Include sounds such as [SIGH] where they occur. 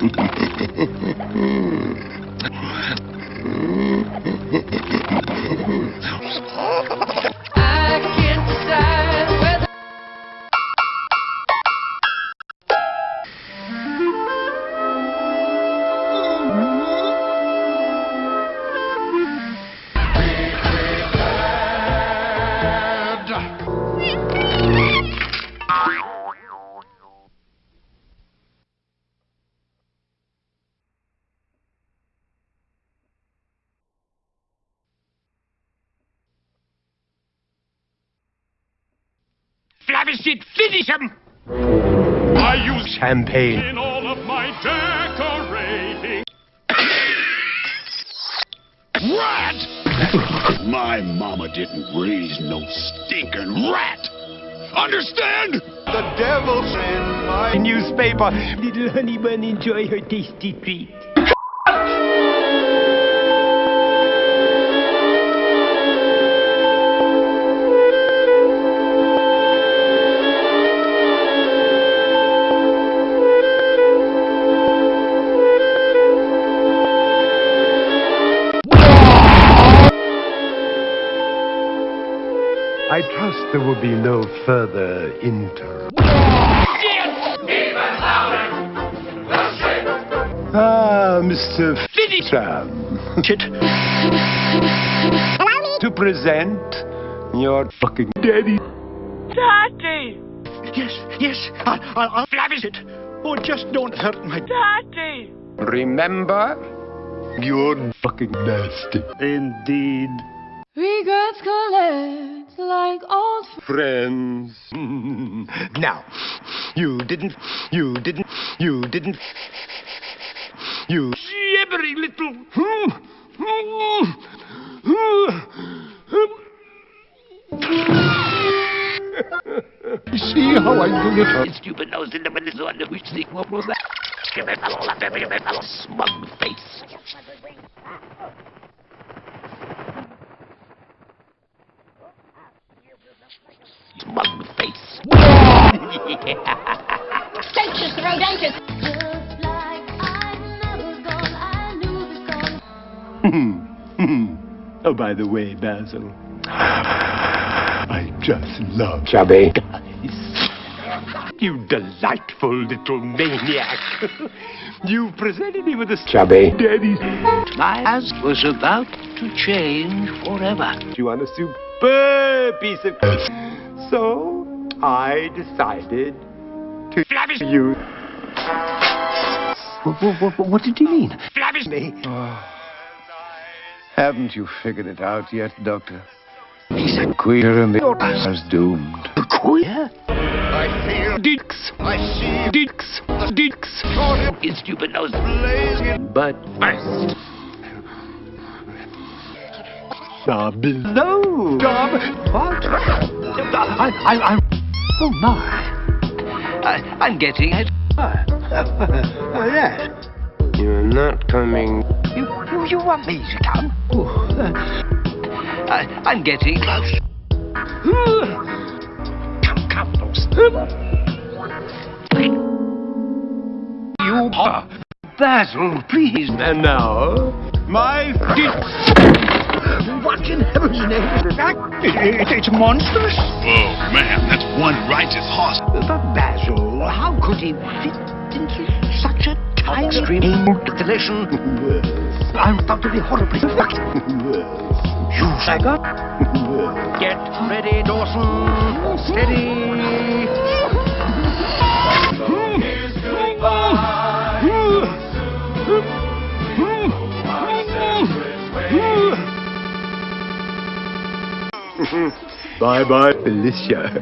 I can't decide whether Flavishit, finish him! I use Champagne. in all of my decorating. rat! my mama didn't raise no stinking rat. Understand? The devil's in my Newspaper. Little honey bun enjoy her tasty treat. I trust there will be no further inter. Ah, Mr. Finish! Tram. to present your fucking daddy. Daddy, Yes, yes, I'll, I'll, I'll flavish it. Oh, just don't hurt my Daddy. Remember? You're fucking nasty. Indeed. Regrets collect like old Friends. [LAUGHS] now, you didn't, you didn't, you didn't, you Gibbering little. Hmm, hmm, hmm. [LAUGHS] see how I do it? Stupid nose in the middle of the which thing what was that? Give it fellow, let me a fellow smug face. Smug face. Just like I've never gone, I knew this gone. oh, by the way, Basil, I just love Chubby. You delightful little maniac. [LAUGHS] you presented me with a Chubby. Daddy's. My ass was about to change forever. You want a superb piece of. So, I decided to Flavish. you. What, what, what did he mean? Flavish me. Haven't you figured it out yet, Doctor? He's a queer and the is doomed. A Queer? I feel Dicks, I see dicks, dicks. His stupid nose. blazing But First. uh, below. What? I, I, I, oh my. I, I'm getting it. [LAUGHS] yes. You're not coming. You, you, you want me to come? Oh, uh, I, I'm getting close. come, come, close. You are. Basil, please. And now, my [LAUGHS] What in heaven's name is that? It, it's monstrous. Oh, man, that's one righteous horse. But Basil, how could he fit into such a tiny stream installation? I'm about to be horribly fucked. You sagger. Get ready, Dawson. Steady. Bye bye, Felicia.